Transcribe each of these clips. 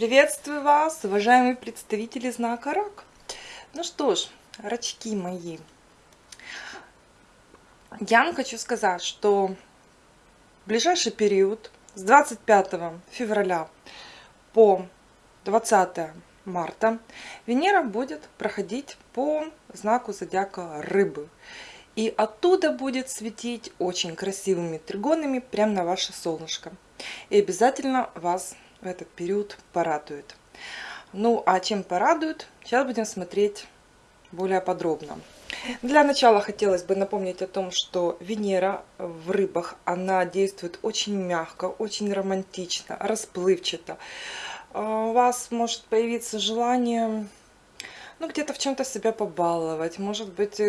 Приветствую вас, уважаемые представители знака Рак. Ну что ж, рачки мои, я вам хочу сказать, что в ближайший период с 25 февраля по 20 марта Венера будет проходить по знаку зодиака Рыбы. И оттуда будет светить очень красивыми тригонами прямо на ваше солнышко. И обязательно вас в этот период порадует. Ну, а чем порадует, сейчас будем смотреть более подробно. Для начала хотелось бы напомнить о том, что Венера в рыбах, она действует очень мягко, очень романтично, расплывчато. А, у вас может появиться желание ну, где-то в чем-то себя побаловать, может быть,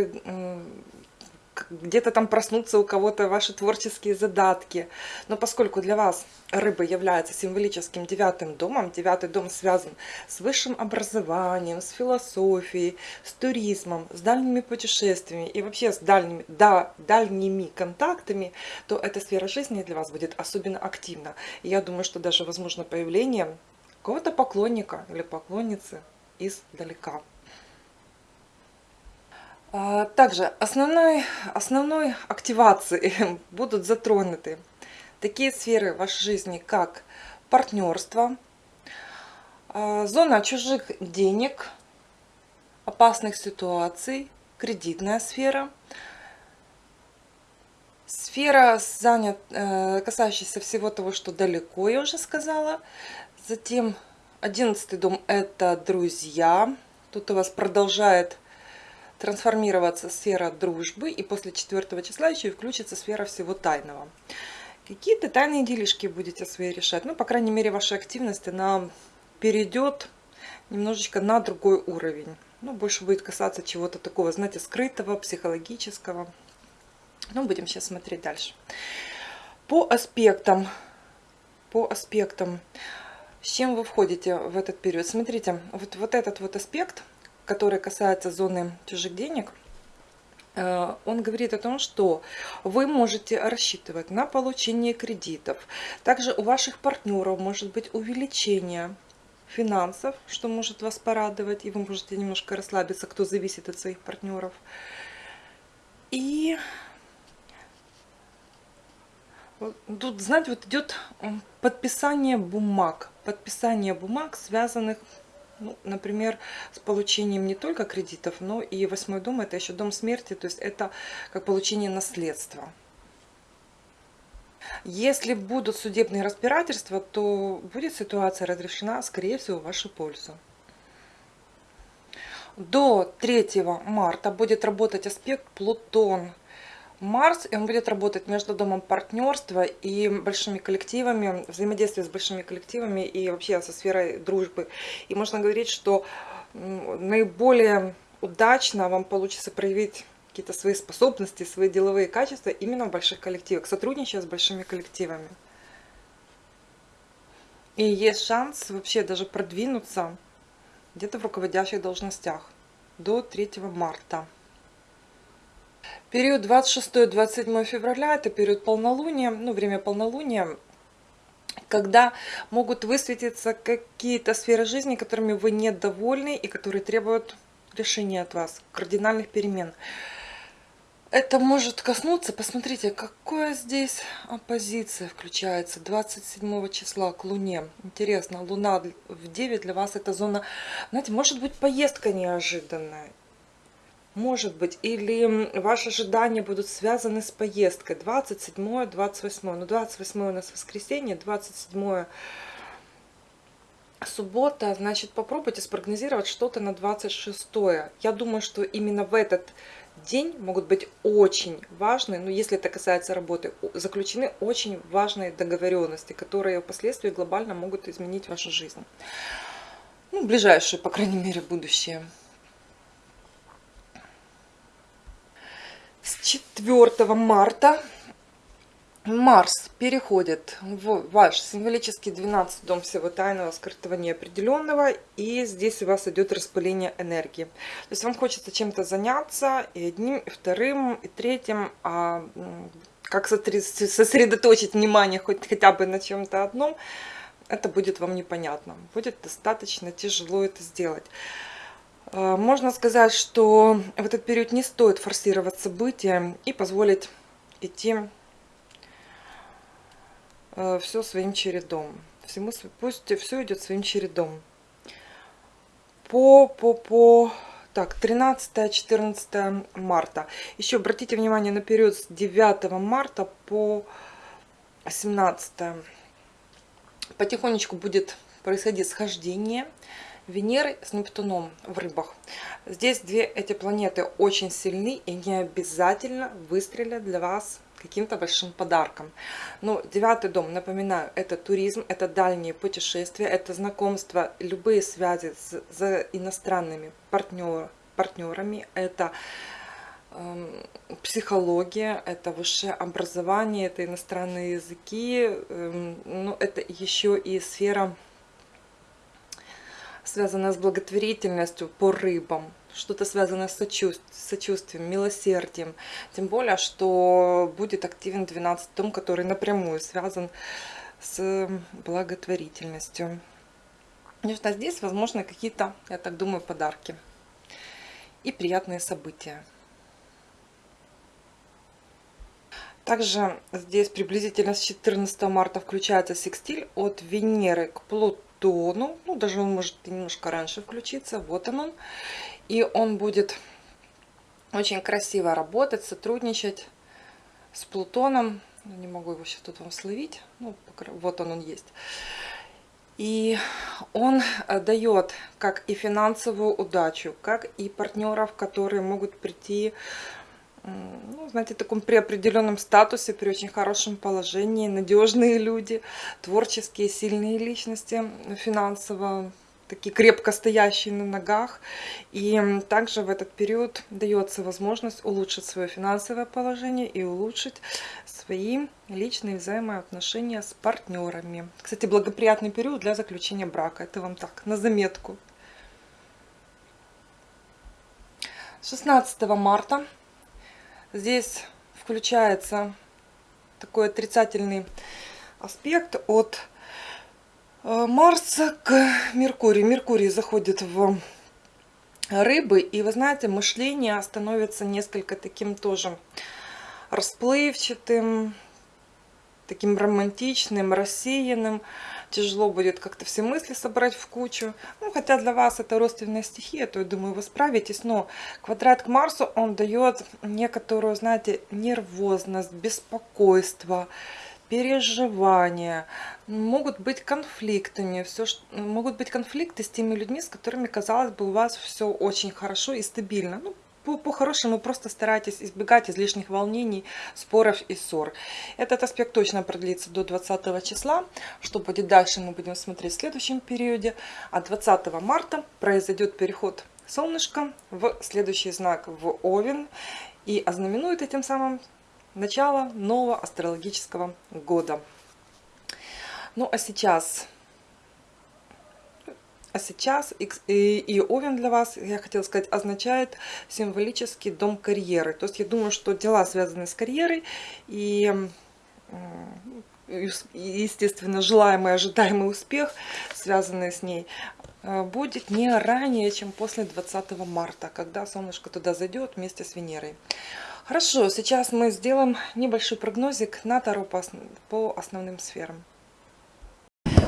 где-то там проснуться у кого-то ваши творческие задатки. Но поскольку для вас рыба является символическим девятым домом, девятый дом связан с высшим образованием, с философией, с туризмом, с дальними путешествиями и вообще с дальними, да, дальними контактами, то эта сфера жизни для вас будет особенно активна. И я думаю, что даже возможно появление какого-то поклонника или поклонницы издалека. А, также основной, основной активацией будут затронуты такие сферы вашей жизни, как партнерство, а, зона чужих денег, опасных ситуаций, кредитная сфера, сфера, занят, э, касающаяся всего того, что далеко, я уже сказала. Затем одиннадцатый дом – это друзья. Тут у вас продолжает трансформироваться сфера дружбы, и после 4 числа еще и включится сфера всего тайного. Какие-то тайные делишки будете свои решать. Ну, по крайней мере, ваша активность, она перейдет немножечко на другой уровень. Ну, больше будет касаться чего-то такого, знаете, скрытого, психологического. Ну, будем сейчас смотреть дальше. По аспектам, по аспектам, с чем вы входите в этот период? Смотрите, вот, вот этот вот аспект – который касается зоны чужих денег, э, он говорит о том, что вы можете рассчитывать на получение кредитов. Также у ваших партнеров может быть увеличение финансов, что может вас порадовать, и вы можете немножко расслабиться, кто зависит от своих партнеров. И тут, знаете, вот идет подписание бумаг, подписание бумаг, связанных ну, например, с получением не только кредитов, но и восьмой дом, это еще дом смерти, то есть это как получение наследства. Если будут судебные разбирательства, то будет ситуация разрешена, скорее всего, в вашу пользу. До 3 марта будет работать аспект Плутон Марс, и он будет работать между домом партнерства и большими коллективами, взаимодействие с большими коллективами и вообще со сферой дружбы. И можно говорить, что наиболее удачно вам получится проявить какие-то свои способности, свои деловые качества именно в больших коллективах, сотрудничая с большими коллективами. И есть шанс вообще даже продвинуться где-то в руководящих должностях до 3 марта. Период 26-27 февраля – это период полнолуния, ну, время полнолуния, когда могут высветиться какие-то сферы жизни, которыми вы недовольны и которые требуют решения от вас, кардинальных перемен. Это может коснуться, посмотрите, какая здесь оппозиция включается 27 числа к Луне. Интересно, Луна в 9 для вас это зона, знаете, может быть поездка неожиданная может быть, или ваши ожидания будут связаны с поездкой 27 28 ну 28 у нас воскресенье 27 суббота значит попробуйте спрогнозировать что-то на 26 я думаю что именно в этот день могут быть очень важные, ну если это касается работы, заключены очень важные договоренности, которые впоследствии глобально могут изменить вашу жизнь. Ну, ближайшее, по крайней мере, будущее. С 4 марта Марс переходит в ваш символический 12 дом всего тайного, скрытого, неопределенного. И здесь у вас идет распыление энергии. То есть вам хочется чем-то заняться и одним, и вторым, и третьим. А как сосредоточить внимание хоть хотя бы на чем-то одном, это будет вам непонятно. Будет достаточно тяжело это сделать. Э, можно сказать, что в этот период не стоит форсировать события и позволить идти э, все своим чередом. Всему, пусть все идет своим чередом. По, по, по, так, 13-14 марта. Еще обратите внимание на период с 9 марта по 17. Потихонечку будет происходить схождение Венеры с Нептуном в рыбах. Здесь две эти планеты очень сильны и не обязательно выстрелят для вас каким-то большим подарком. Но девятый дом, напоминаю, это туризм, это дальние путешествия, это знакомство, любые связи с, с иностранными партнер, партнерами, это э, психология, это высшее образование, это иностранные языки, э, ну, это еще и сфера связанное с благотворительностью по рыбам, что-то связанное с сочувствием, милосердием. Тем более, что будет активен 12 том, который напрямую связан с благотворительностью. Конечно, здесь возможно какие-то, я так думаю, подарки и приятные события. Также здесь приблизительно с 14 марта включается секстиль от Венеры к Плутону тону. Ну, даже он может немножко раньше включиться. Вот он он. И он будет очень красиво работать, сотрудничать с Плутоном. Не могу его сейчас тут вам словить. Ну, вот он он есть. И он э, дает как и финансовую удачу, как и партнеров, которые могут прийти ну, знаете, таком при определенном статусе, при очень хорошем положении, надежные люди, творческие, сильные личности, финансово такие крепко стоящие на ногах. И также в этот период дается возможность улучшить свое финансовое положение и улучшить свои личные взаимоотношения с партнерами. Кстати, благоприятный период для заключения брака. Это вам так, на заметку. 16 марта Здесь включается такой отрицательный аспект от э, Марса к Меркурию. Меркурий заходит в рыбы, и вы знаете, мышление становится несколько таким тоже расплывчатым, таким романтичным, рассеянным тяжело будет как-то все мысли собрать в кучу. Ну, хотя для вас это родственная стихия, то я думаю, вы справитесь. Но квадрат к Марсу, он дает некоторую, знаете, нервозность, беспокойство, переживания, могут быть конфликтами, все, могут быть конфликты с теми людьми, с которыми, казалось бы, у вас все очень хорошо и стабильно. Ну, по-хорошему по просто старайтесь избегать излишних волнений, споров и ссор. Этот аспект точно продлится до 20 числа. Что будет дальше, мы будем смотреть в следующем периоде. А 20 марта произойдет переход солнышка в следующий знак в Овен. И ознаменует этим самым начало нового астрологического года. Ну а сейчас а сейчас и, Овен для вас, я хотела сказать, означает символический дом карьеры. То есть я думаю, что дела, связанные с карьерой и, естественно, желаемый, ожидаемый успех, связанный с ней, э, будет не ранее, чем после 20 марта, когда солнышко туда зайдет вместе с Венерой. Хорошо, сейчас мы сделаем небольшой прогнозик на Таро по основным сферам.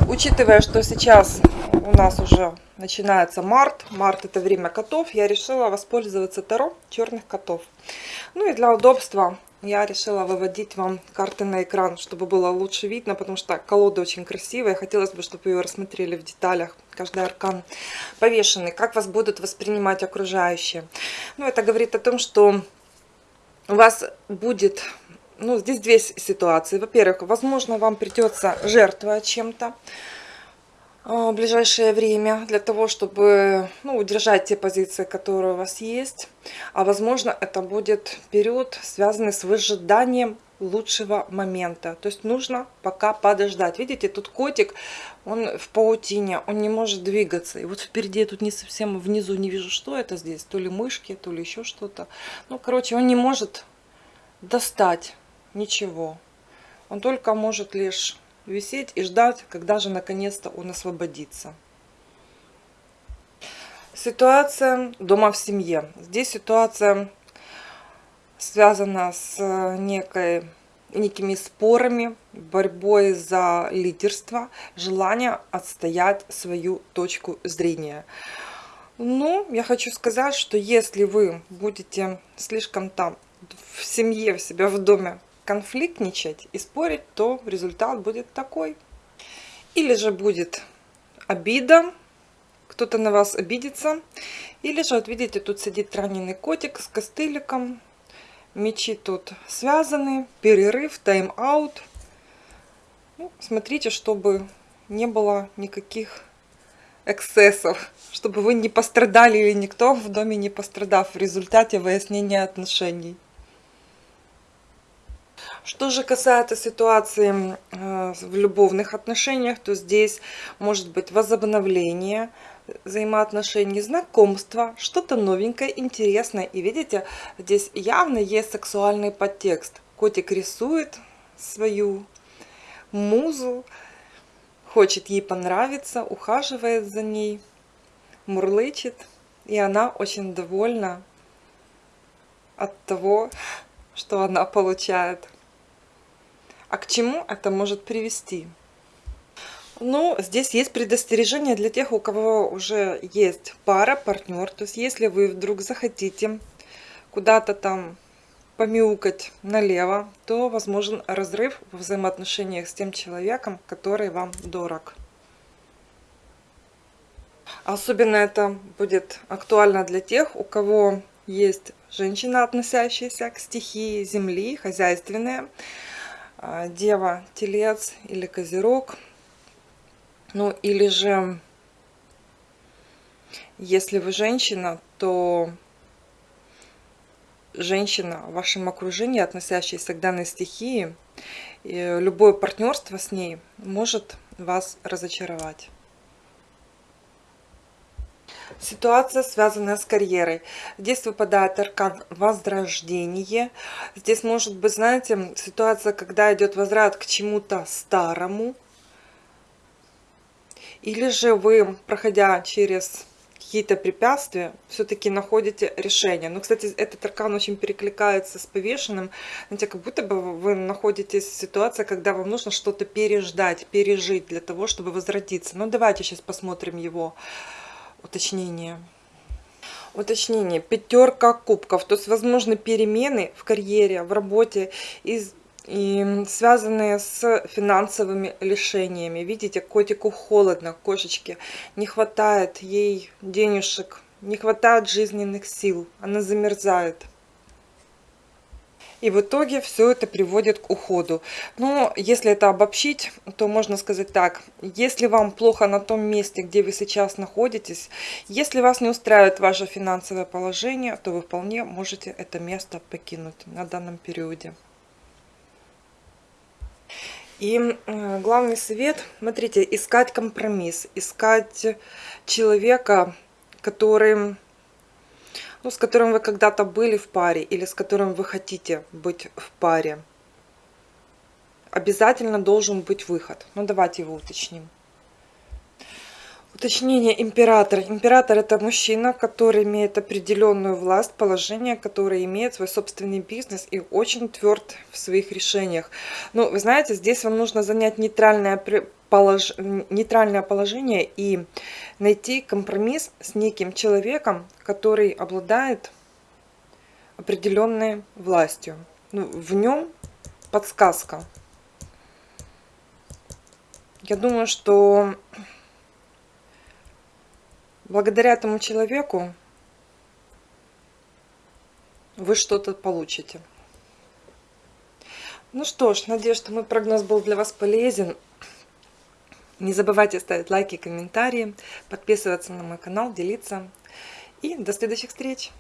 Учитывая, что сейчас у нас уже начинается март, март это время котов, я решила воспользоваться Таро черных котов. Ну и для удобства я решила выводить вам карты на экран, чтобы было лучше видно, потому что колода очень красивая. Хотелось бы, чтобы ее рассмотрели в деталях. Каждый аркан повешенный. Как вас будут воспринимать окружающие. Ну, это говорит о том, что у вас будет ну, здесь две ситуации. Во-первых, возможно, вам придется жертвовать чем-то а, в ближайшее время для того, чтобы ну, удержать те позиции, которые у вас есть. А возможно, это будет период, связанный с выжиданием лучшего момента. То есть нужно пока подождать. Видите, тут котик, он в паутине, он не может двигаться. И вот впереди я тут не совсем внизу не вижу, что это здесь. То ли мышки, то ли еще что-то. Ну, короче, он не может достать ничего. Он только может лишь висеть и ждать, когда же наконец-то он освободится. Ситуация дома в семье. Здесь ситуация связана с некой, некими спорами, борьбой за лидерство, желание отстоять свою точку зрения. Ну, я хочу сказать, что если вы будете слишком там в семье, в себя в доме конфликтничать и спорить, то результат будет такой. Или же будет обида, кто-то на вас обидится. Или же, вот видите, тут сидит раненый котик с костыликом. Мечи тут связаны, перерыв, тайм-аут. Ну, смотрите, чтобы не было никаких эксцессов, чтобы вы не пострадали или никто в доме не пострадав в результате выяснения отношений. Что же касается ситуации э, в любовных отношениях, то здесь может быть возобновление взаимоотношений, знакомства, что-то новенькое, интересное. И видите, здесь явно есть сексуальный подтекст. Котик рисует свою музу, хочет ей понравиться, ухаживает за ней, мурлычет. И она очень довольна от того, что она получает. А к чему это может привести? Ну, здесь есть предостережение для тех, у кого уже есть пара, партнер. То есть, если вы вдруг захотите куда-то там помяукать налево, то возможен разрыв в взаимоотношениях с тем человеком, который вам дорог. Особенно это будет актуально для тех, у кого есть женщина, относящаяся к стихии Земли, хозяйственная, Дева, Телец или Козерог. Ну или же, если вы женщина, то женщина в вашем окружении, относящаяся к данной стихии, любое партнерство с ней может вас разочаровать. Ситуация, связанная с карьерой. Здесь выпадает аркан возрождение. Здесь может быть, знаете, ситуация, когда идет возврат к чему-то старому. Или же вы, проходя через какие-то препятствия, все-таки находите решение. Но, кстати, этот аркан очень перекликается с повешенным. Знаете, как будто бы вы находитесь в ситуации, когда вам нужно что-то переждать, пережить для того, чтобы возродиться. Ну, давайте сейчас посмотрим его уточнение. Уточнение. Пятерка кубков. То есть, возможны перемены в карьере, в работе из и связанные с финансовыми лишениями. Видите, котику холодно, кошечке. Не хватает ей денежек, не хватает жизненных сил. Она замерзает. И в итоге все это приводит к уходу. Но если это обобщить, то можно сказать так. Если вам плохо на том месте, где вы сейчас находитесь, если вас не устраивает ваше финансовое положение, то вы вполне можете это место покинуть на данном периоде. И главный совет, смотрите, искать компромисс, искать человека, который, ну, с которым вы когда-то были в паре или с которым вы хотите быть в паре. Обязательно должен быть выход. Ну, давайте его уточним. Уточнение император. Император это мужчина, который имеет определенную власть, положение, который имеет свой собственный бизнес и очень тверд в своих решениях. Ну, вы знаете, здесь вам нужно занять нейтральное, полож... нейтральное положение и найти компромисс с неким человеком, который обладает определенной властью. Ну, в нем подсказка. Я думаю, что благодаря этому человеку вы что-то получите. Ну что ж, надеюсь, что мой прогноз был для вас полезен. Не забывайте ставить лайки, комментарии, подписываться на мой канал, делиться. И до следующих встреч!